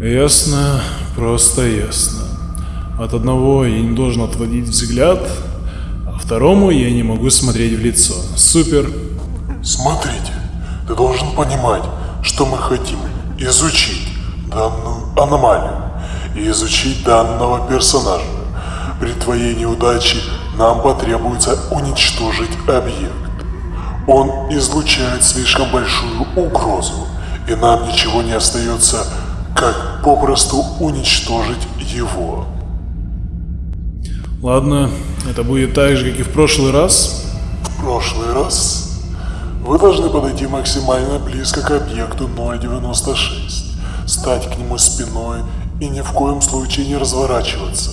Ясно, просто ясно. От одного я не должен отводить взгляд, а второму я не могу смотреть в лицо. Супер. Смотрите, ты должен понимать, что мы хотим изучить данную аномалию и изучить данного персонажа. При твоей неудаче нам потребуется уничтожить объект. Он излучает слишком большую угрозу, и нам ничего не остается, как попросту уничтожить его. Ладно, это будет так же, как и в прошлый раз. В прошлый раз вы должны подойти максимально близко к объекту 096, стать к нему спиной и ни в коем случае не разворачиваться.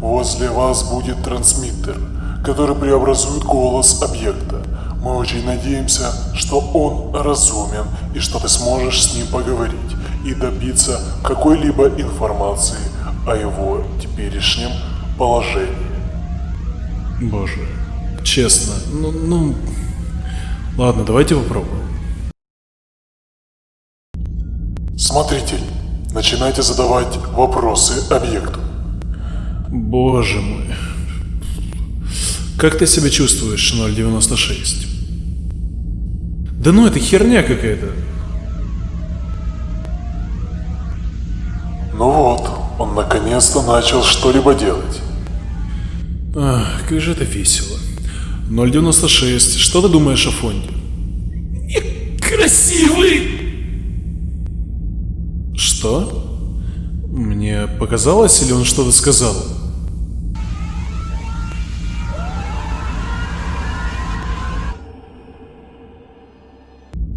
Возле вас будет трансмиттер, который преобразует голос объекта. Мы очень надеемся, что он разумен и что ты сможешь с ним поговорить и добиться какой-либо информации о его теперешнем положении. Боже, честно, ну, ну... Ладно, давайте попробуем. Смотритель, начинайте задавать вопросы объекту. Боже мой. Как ты себя чувствуешь, 096? Да ну это херня какая-то. Ну вот, он наконец-то начал что-либо делать. Ах, как же это весело. 096, что ты думаешь о фонде? Красивый! Что? Мне показалось, или он что-то сказал?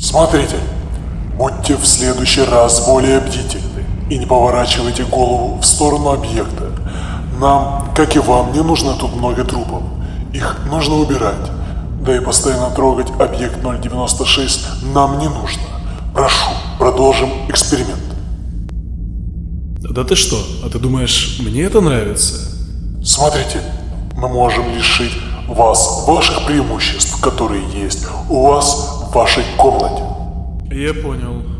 Смотрите, будьте в следующий раз более бдительны и не поворачивайте голову в сторону объекта. Нам, как и вам, не нужно тут много трупов. Их нужно убирать. Да и постоянно трогать объект 096 нам не нужно. Прошу, продолжим эксперимент. Да ты что? А ты думаешь, мне это нравится? Смотрите, мы можем лишить вас ваших преимуществ, которые есть у вас в вашей комнате. Я понял.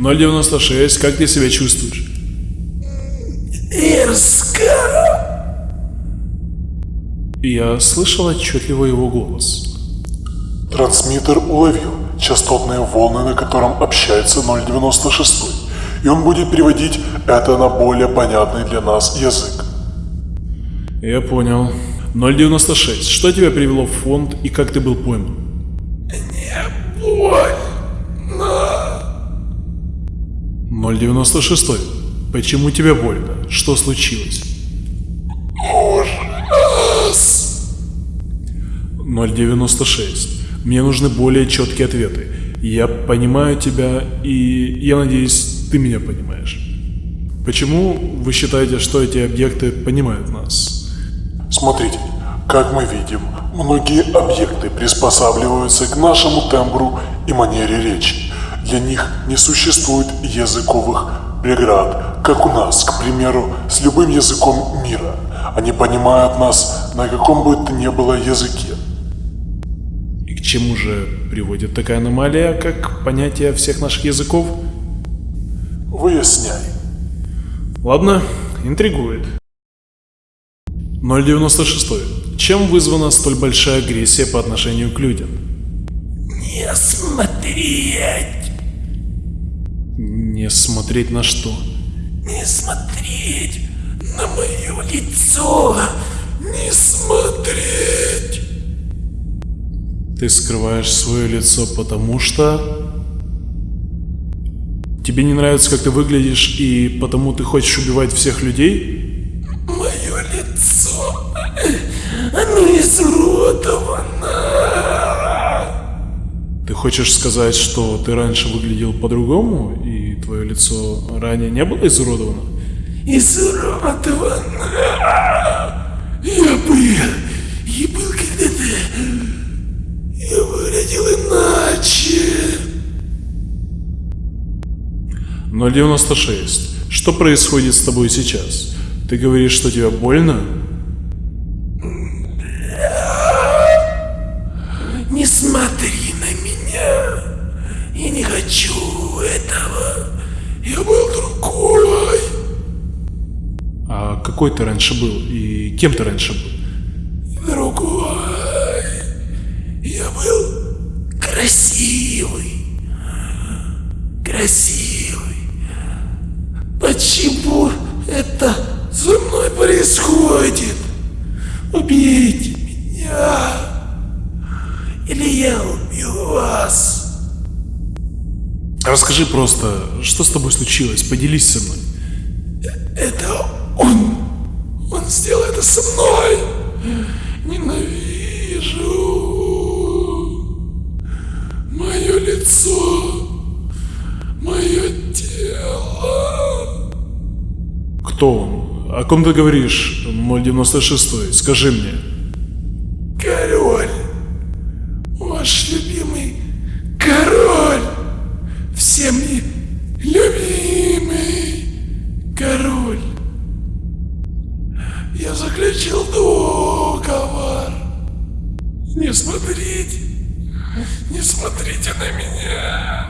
096, как ты себя чувствуешь? Мерзко! Я слышал отчетливо его голос. Трансмиттер уловил частотные волны, на котором общается 096, и он будет переводить это на более понятный для нас язык. Я понял. 096, что тебя привело в фонд и как ты был пойман? Не больно. 096, почему тебе больно? Что случилось? Ужас. 096, мне нужны более четкие ответы. Я понимаю тебя, и я надеюсь, ты меня понимаешь. Почему вы считаете, что эти объекты понимают нас? Смотрите, как мы видим, многие объекты приспосабливаются к нашему тембру и манере речи. Для них не существует языковых преград, как у нас, к примеру, с любым языком мира. Они понимают нас на каком бы то ни было языке. И к чему же приводит такая аномалия, как понятие всех наших языков? Выясняй. Ладно, интригует. 096. Чем вызвана столь большая агрессия по отношению к людям? Не смотреть. Не смотреть на что? Не смотреть на мое лицо. Не смотреть. Ты скрываешь свое лицо потому что... Тебе не нравится, как ты выглядишь, и потому ты хочешь убивать всех людей? Мое лицо. Оно изуродовано. Хочешь сказать, что ты раньше выглядел по-другому, и твое лицо ранее не было изуродовано? Изуродовано. Я был. Я был когда-то. Я выглядел иначе. 096. Что происходит с тобой сейчас? Ты говоришь, что тебе больно? Какой ты раньше был и кем ты раньше был? Другой. Я был красивый. Красивый. Почему это со мной происходит? Убейте меня. Или я убью вас. Расскажи просто, что с тобой случилось, поделись со мной. Это он. Он сделал это со мной. Ненавижу. Мое лицо. Мое тело. Кто он? О ком ты говоришь, 096? Скажи мне. Король. Ваш любимый король. Всеми любимый король. Я заключил договор. Не смотрите. Не смотрите на меня.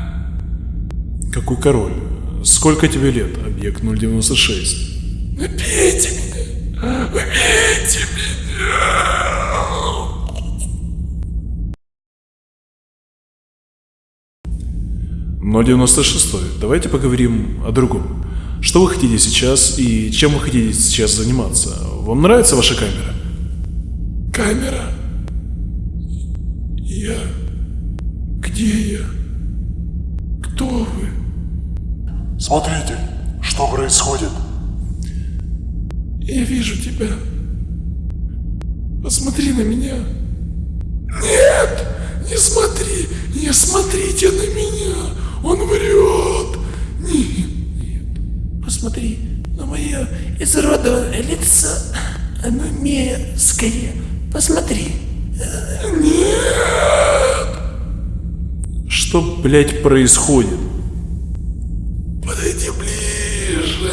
Какой король? Сколько тебе лет, объект 096? Убейте меня. Убейте меня. 096. Давайте поговорим о другом. Что вы хотите сейчас и чем вы хотите сейчас заниматься? Вам нравится ваша камера? Камера. Я... Где я? Кто вы? Смотрите, что происходит. Я вижу тебя. Посмотри на меня. Нет! Не смотри! Не смотрите на меня! Он врет! Нет! Нет! Посмотри на мое изуродованное лицо. Оно мерзкое. Посмотри. Нет! Что, блядь, происходит? Подойди ближе.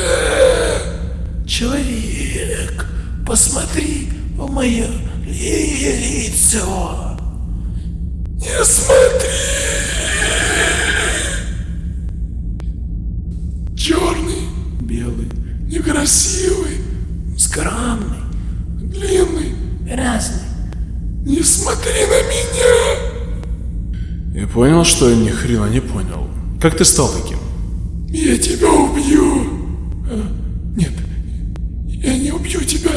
Человек, посмотри в мое лицо. Не смотри. Черный, белый, некрасивый, скромный, длинный, разный. Не смотри на меня. Я понял, что я ни хрена не понял. Как ты стал таким? Я тебя убью. А, Нет, я не убью тебя.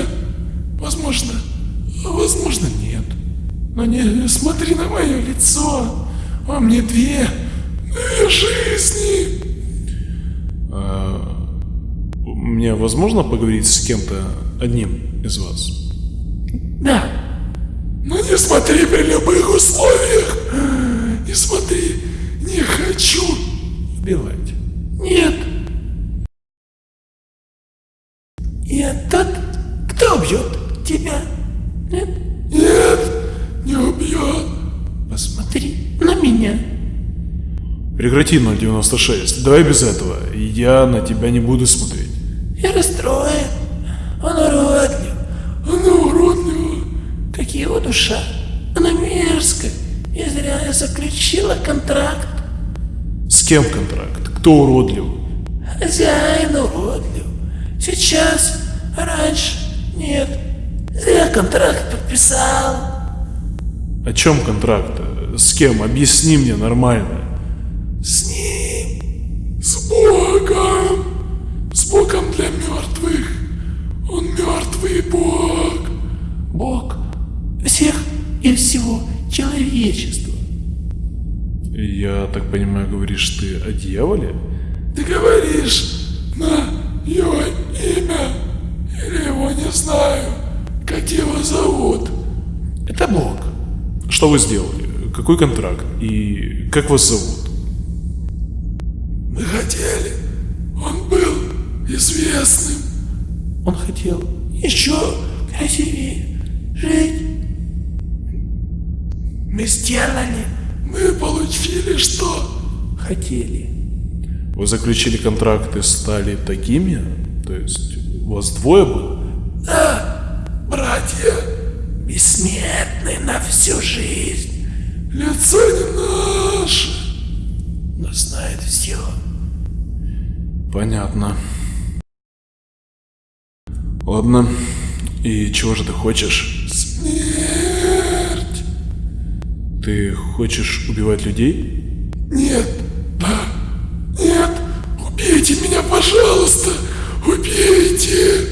Возможно, а возможно нет. Но не смотри на мое лицо. Во мне две, две жизни. Мне возможно поговорить с кем-то одним из вас? Да. Но не смотри при любых условиях. Не смотри. Не хочу убивать. Нет. Я тот, кто убьет тебя. Нет? Нет, не убьет. Посмотри на меня. Прекрати 096. Давай без этого. Я на тебя не буду смотреть. Я расстроен. Он уродлив. Она уродлива. Как его душа. Она мерзкая. И зря я заключила контракт. С кем контракт? Кто уродлив? Хозяин уродлив. Сейчас, а раньше нет. Зря контракт подписал. О чем контракт? С кем? Объясни мне нормально. Человечества. Я так понимаю, говоришь ты о дьяволе? Ты говоришь на его имя или его не знаю, как его зовут. Это Бог. Что вы сделали? Какой контракт? И как вас зовут? Мы хотели. Он был известным. Он хотел еще красивее жить. Мы сделали. Мы получили что хотели. Вы заключили контракт и стали такими? То есть у вас двое было? Да, братья, бессмертны на всю жизнь. Лицо не наше, но знает все. Понятно. Ладно. И чего же ты хочешь? Смерть. Ты хочешь убивать людей? Нет, да, нет, убейте меня, пожалуйста, убейте.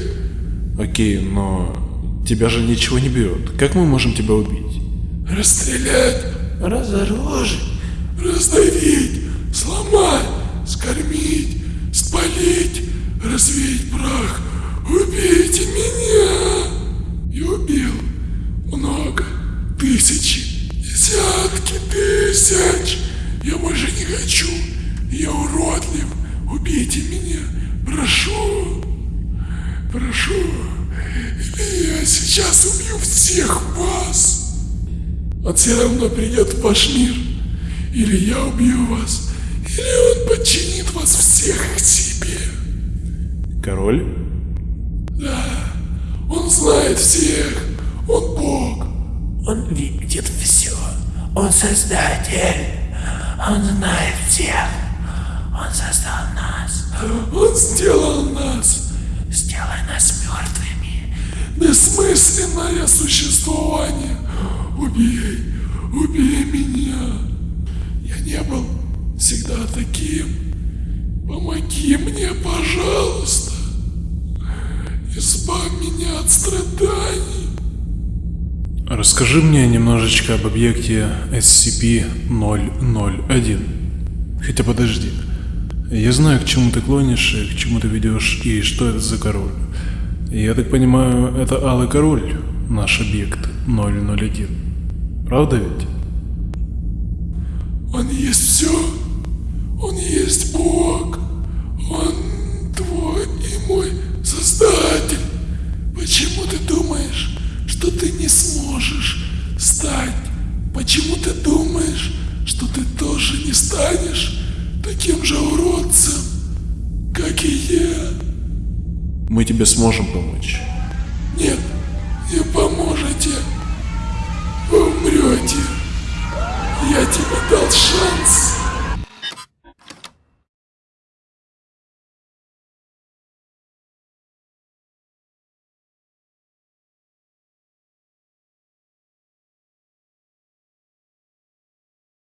Окей, но тебя же ничего не бьет. Как мы можем тебя убить? Расстрелять, разоружить, раздавить, сломать, скормить, спалить, развеять прах. Убейте меня! И убил много, тысячи, десятки тысяч. Я больше не хочу. Я уродлив. Убейте меня. Прошу. Прошу. Или я сейчас убью всех вас. Он все равно придет в ваш мир. Или я убью вас, или он подчинит вас всех к себе. Король? Да, он знает всех. Он Бог. Он видит все. Он создатель. Он знает всех. Он создал нас. Он сделал нас. Сделай нас мертвыми. Бессмысленное существование. Убей, убей меня. Я не был всегда таким. Помоги мне, пожалуйста. Избавь меня от страданий. Расскажи мне немножечко об объекте SCP-001. Хотя подожди. Я знаю, к чему ты клонишь, и к чему ты ведешь, и что это за король. Я так понимаю, это Алый Король, наш объект 001. Правда ведь? Он есть все. Он есть Бог. Он твой и мой Создатель. Почему ты думаешь, что ты не сможешь стать? Почему ты думаешь, что ты тоже не станешь таким же уродцем, как и я? Мы тебе сможем помочь. Нет, не поможете. Вы умрете. Я тебе дал шанс.